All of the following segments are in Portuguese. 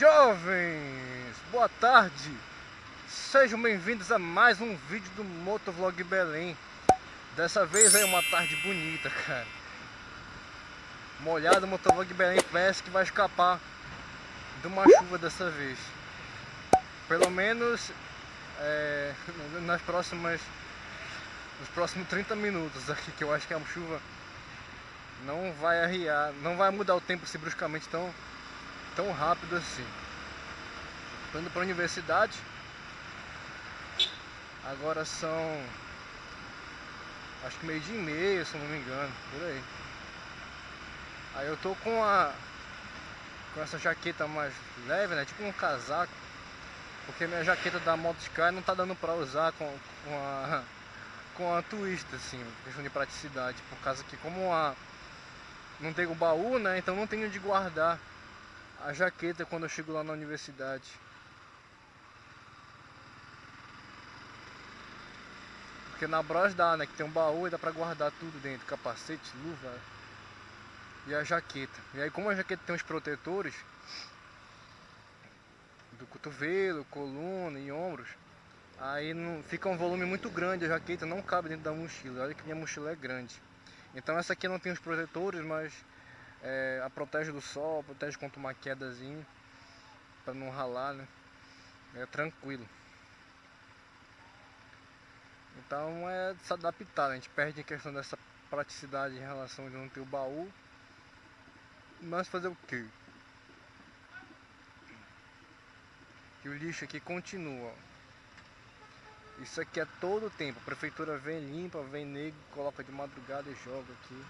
jovens! Boa tarde! Sejam bem-vindos a mais um vídeo do Motovlog Belém Dessa vez é uma tarde bonita, cara Molhado, o Motovlog Belém parece que vai escapar de uma chuva dessa vez Pelo menos é, nas próximas nos próximos 30 minutos aqui que eu acho que a chuva não vai arriar, não vai mudar o tempo assim bruscamente tão tão rápido assim. Tô indo a universidade. Agora são acho que meio dia e meia, se não me engano, por aí. Aí eu tô com a com essa jaqueta mais leve, né? Tipo um casaco. Porque minha jaqueta da Moto Sky não tá dando pra usar com, com a com a twist, assim, questão de praticidade, por causa que como a não tem o baú, né? Então não tenho de guardar a jaqueta quando eu chego lá na universidade. Porque na Bros dá, né? Que tem um baú e dá pra guardar tudo dentro, capacete, luva e a jaqueta. E aí como a jaqueta tem os protetores do cotovelo, coluna e ombros, aí não, fica um volume muito grande, a jaqueta não cabe dentro da mochila. Olha que minha mochila é grande. Então essa aqui não tem os protetores, mas é, a protege do sol, protege contra uma quedazinha, para não ralar, né? É tranquilo. Então é se adaptar, a gente perde a questão dessa praticidade em relação de não ter o baú. Mas fazer o quê? Que o lixo aqui continua. Isso aqui é todo o tempo. A prefeitura vem limpa, vem negro, coloca de madrugada e joga aqui.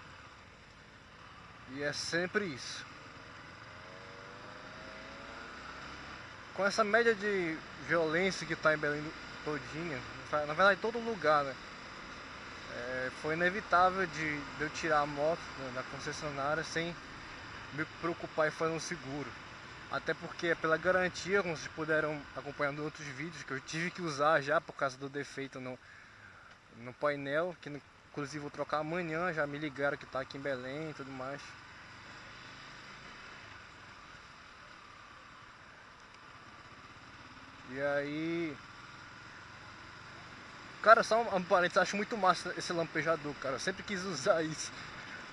E é sempre isso. Com essa média de violência que está em Belém todinha, na verdade todo lugar, né? É, foi inevitável de, de, eu tirar a moto da concessionária sem me preocupar em fazer um seguro. Até porque é pela garantia, como vocês puderam acompanhar em outros vídeos, que eu tive que usar já por causa do defeito no, no painel, que inclusive vou trocar amanhã, já me ligaram que está aqui em Belém e tudo mais. E aí... Cara, só um, parênteses, acho muito massa esse lampejador, cara. Eu sempre quis usar isso.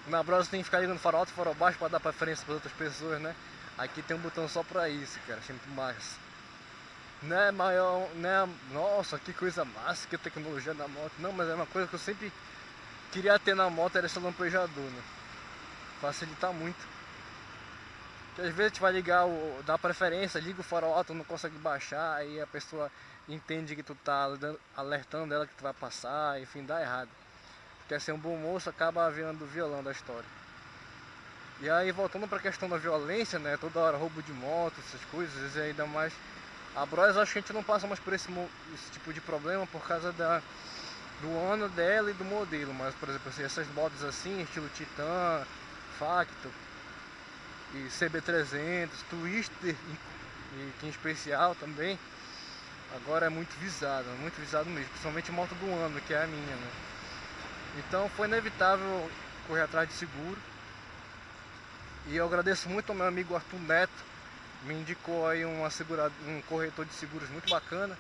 Na Brasa tem que ficar ligando farol alto e farol baixo para dar preferência para outras pessoas, né? Aqui tem um botão só pra isso, cara. Achei muito massa. Não é maior, né? Nossa, que coisa massa, que tecnologia da moto. Não, mas é uma coisa que eu sempre queria ter na moto, era esse lampejador, né? Facilitar muito. Porque às vezes a gente vai ligar, o, dá preferência, liga o farol alto, não consegue baixar, aí a pessoa entende que tu tá alertando ela que tu vai passar, enfim, dá errado. Quer ser um bom moço, acaba virando violão da história. E aí voltando para a questão da violência, né, toda hora roubo de moto, essas coisas, e ainda mais a Bros acho que a gente não passa mais por esse, esse tipo de problema por causa da, do ano dela e do modelo, mas por exemplo, assim, essas motos assim, estilo Titan, Factor, e CB300, Twister e que em especial também, agora é muito visado, muito visado mesmo, principalmente moto do ano, que é a minha, né? Então foi inevitável correr atrás de seguro. E eu agradeço muito ao meu amigo Arthur Neto, me indicou aí uma segurado, um corretor de seguros muito bacana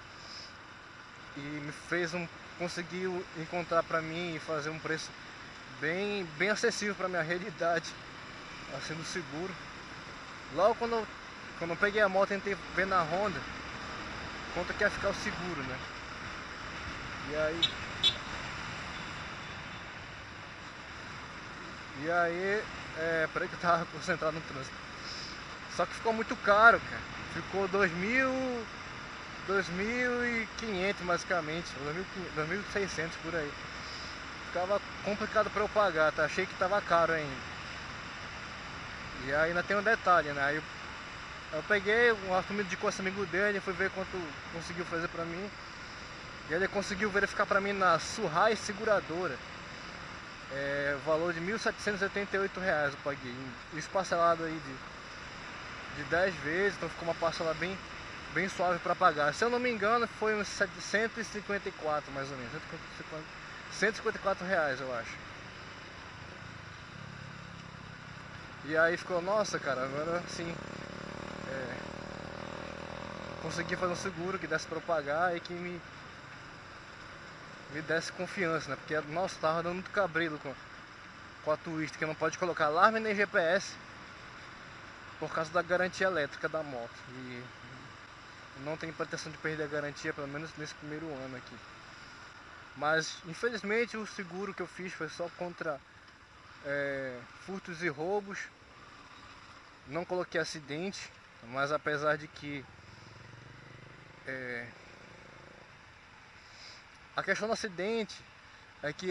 e me fez um conseguiu encontrar para mim e fazer um preço bem bem acessível para minha realidade assim do seguro. Logo quando eu, quando eu peguei a moto, tentei ver na Honda quanto que ia ficar o seguro, né? E aí. E aí. É, peraí que eu tava concentrado no trânsito. Só que ficou muito caro, cara. Ficou 2.000. 2.500 basicamente, 2.600 por aí. Ficava complicado para eu pagar, tá? Achei que tava caro ainda. E ainda tem um detalhe, né? Aí eu, eu peguei, o Arthur me indicou esse amigo dele, fui ver quanto conseguiu fazer pra mim. E ele conseguiu verificar pra mim na Surrai Seguradora. É, valor de 1.788 reais eu paguei. Isso parcelado aí de, de 10 vezes, então ficou uma parcela bem, bem suave para pagar. Se eu não me engano, foi uns 154 mais ou menos. 154 reais eu acho. E aí ficou, nossa cara, agora sim, é, consegui fazer um seguro que desse para pagar e que me me desse confiança, né? Porque, nossa, tava dando muito cabreiro com, com a Twist, que não pode colocar alarme nem GPS por causa da garantia elétrica da moto. E não tem pretensão de perder a garantia, pelo menos nesse primeiro ano aqui. Mas, infelizmente, o seguro que eu fiz foi só contra é, furtos e roubos. Não coloquei acidente, mas apesar de que é, a questão do acidente é que,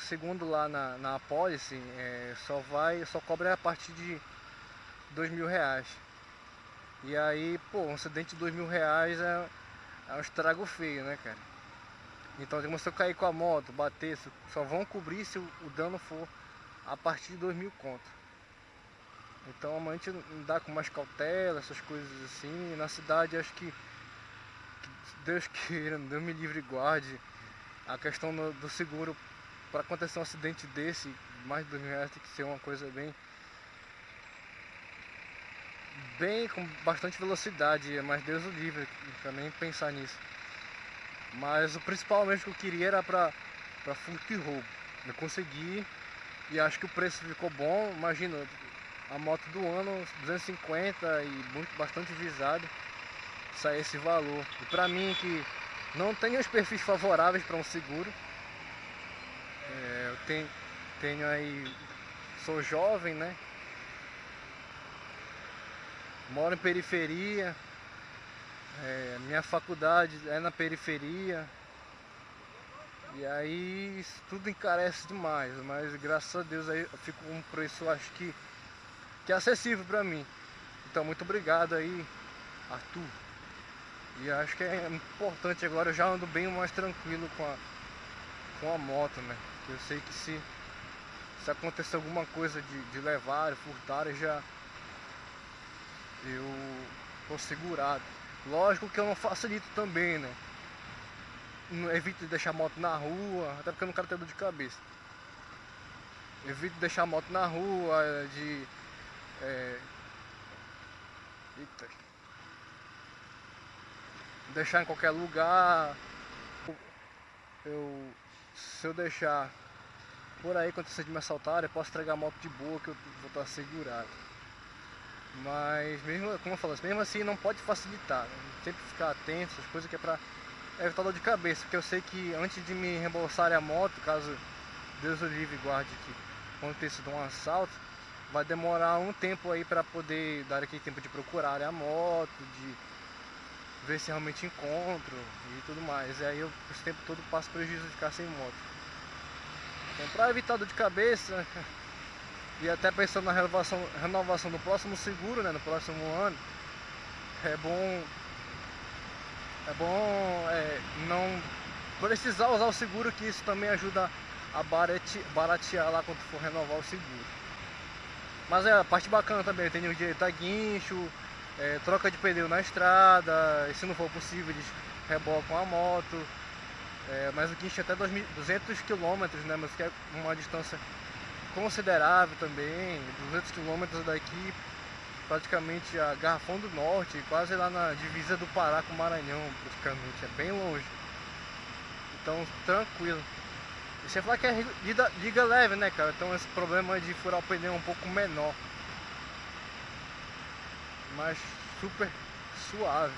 segundo lá na, na apólice, é, só vai, só cobra a partir de dois mil reais. E aí, pô, um acidente de dois mil reais é, é um estrago feio, né, cara? Então, se eu cair com a moto, bater, só vão cobrir se o, dano for a partir de dois mil conto. Então, a gente dá com mais cautela, essas coisas assim. Na cidade, acho que Deus queira, Deus me livre e guarde a questão do, do seguro para acontecer um acidente desse, mais de dois mil reais tem que ser uma coisa bem bem com bastante velocidade, mas Deus o livre, também pensar nisso. Mas o principal mesmo que eu queria era para para furto e roubo. Eu consegui e acho que o preço ficou bom. Imagina, a moto do ano 250 e muito bastante visado sair esse valor. E para mim que não tenho os perfis favoráveis para um seguro, é, eu tenho, tenho aí, sou jovem, né? Moro em periferia, é, minha faculdade é na periferia. E aí isso tudo encarece demais, mas graças a Deus aí eu fico com um preço acho que, que é acessível para mim. Então muito obrigado aí, Arthur. E acho que é importante agora, eu já ando bem mais tranquilo com a, com a moto, né? Eu sei que se, se acontecer alguma coisa de, de levar, furtar, já eu tô segurado. Lógico que eu não facilito também, né? Evito de deixar a moto na rua, até porque eu não quero ter dor de cabeça. Evito de deixar a moto na rua, de. É... Eita deixar em qualquer lugar. Eu, se eu deixar por aí acontecer de me assaltar, eu posso entregar a moto de boa que eu vou estar segurado. Mas mesmo, como eu falo, mesmo assim não pode facilitar. Né? Sempre ficar atento, essas coisas que é pra evitar dor de cabeça, porque eu sei que antes de me reembolsar a moto, caso Deus o livre guarde que aconteça de um assalto, vai demorar um tempo aí para poder dar aquele tempo de procurar a moto, de ver se realmente encontro e tudo mais. E aí eu esse tempo todo passo prejuízo de ficar sem moto. Então para evitar dor de cabeça e até pensando na renovação, renovação do próximo seguro, né, no próximo ano, é bom é bom é, não precisar usar o seguro que isso também ajuda a baratear, baratear lá quando for renovar o seguro. Mas é a parte bacana também, tem o direito a guincho, é, troca de pneu na estrada, e se não for possível eles rebocam a moto. É, mas o guincho é até 200 km, né, mas que é uma distância considerável também, 200 km daqui, praticamente a Garrafão do Norte, quase lá na divisa do Pará com o Maranhão, praticamente, é bem longe. Então, tranquilo. E você fala que é liga leve, né, cara? Então esse problema de furar o pneu é um pouco menor mas super suave.